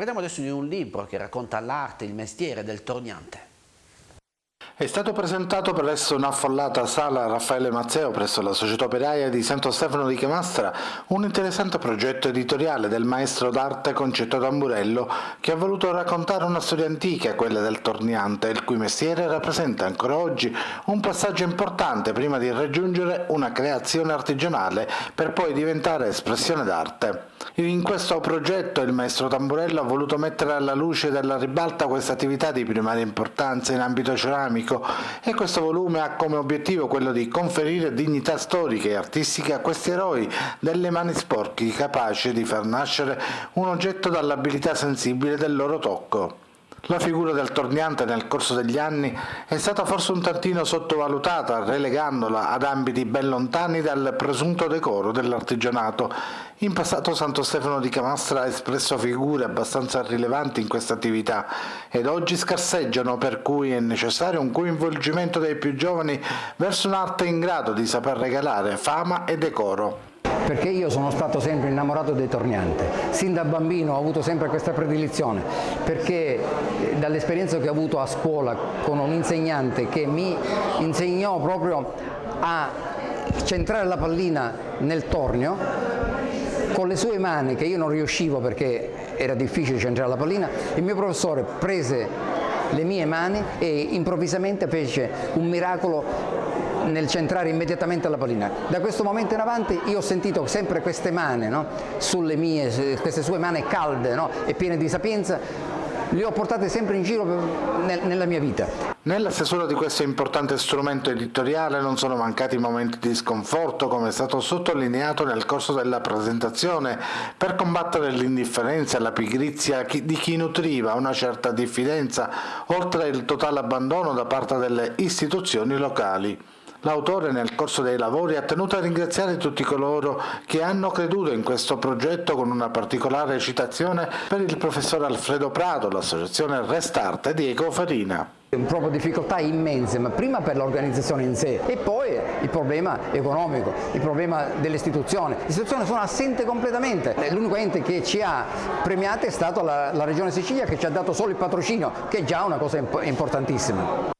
Parliamo adesso di un libro che racconta l'arte, il mestiere del torniante. È stato presentato presso un'affollata sala Raffaele Mazzeo presso la Società Operaia di Santo Stefano di Chiamastra un interessante progetto editoriale del maestro d'arte Concetto Tamburello che ha voluto raccontare una storia antica, quella del torniante, il cui mestiere rappresenta ancora oggi un passaggio importante prima di raggiungere una creazione artigianale per poi diventare espressione d'arte. In questo progetto il maestro Tamburello ha voluto mettere alla luce della ribalta questa attività di primaria importanza in ambito ceramico e questo volume ha come obiettivo quello di conferire dignità storica e artistica a questi eroi delle mani sporchi capaci di far nascere un oggetto dall'abilità sensibile del loro tocco. La figura del torniante nel corso degli anni è stata forse un tantino sottovalutata, relegandola ad ambiti ben lontani dal presunto decoro dell'artigianato. In passato Santo Stefano di Camastra ha espresso figure abbastanza rilevanti in questa attività ed oggi scarseggiano per cui è necessario un coinvolgimento dei più giovani verso un'arte in grado di saper regalare fama e decoro perché io sono stato sempre innamorato dei torniante, sin da bambino ho avuto sempre questa predilizione, perché eh, dall'esperienza che ho avuto a scuola con un insegnante che mi insegnò proprio a centrare la pallina nel tornio, con le sue mani che io non riuscivo perché era difficile centrare la pallina, il mio professore prese le mie mani e improvvisamente fece un miracolo nel centrare immediatamente la pallina. Da questo momento in avanti io ho sentito sempre queste mani, no? sulle mie, queste sue mani calde no? e piene di sapienza, le ho portate sempre in giro nella mia vita. Nella stesura di questo importante strumento editoriale non sono mancati momenti di sconforto, come è stato sottolineato nel corso della presentazione, per combattere l'indifferenza e la pigrizia di chi nutriva una certa diffidenza, oltre il totale abbandono da parte delle istituzioni locali. L'autore nel corso dei lavori ha tenuto a ringraziare tutti coloro che hanno creduto in questo progetto con una particolare citazione per il professor Alfredo Prato, l'associazione Restart di Eco Farina proprio difficoltà immense, ma prima per l'organizzazione in sé e poi il problema economico, il problema. Le istituzioni sono assenti completamente, l'unico ente che ci ha premiati è stata la, la Regione Sicilia che ci ha dato solo il patrocinio, che è già una cosa importantissima.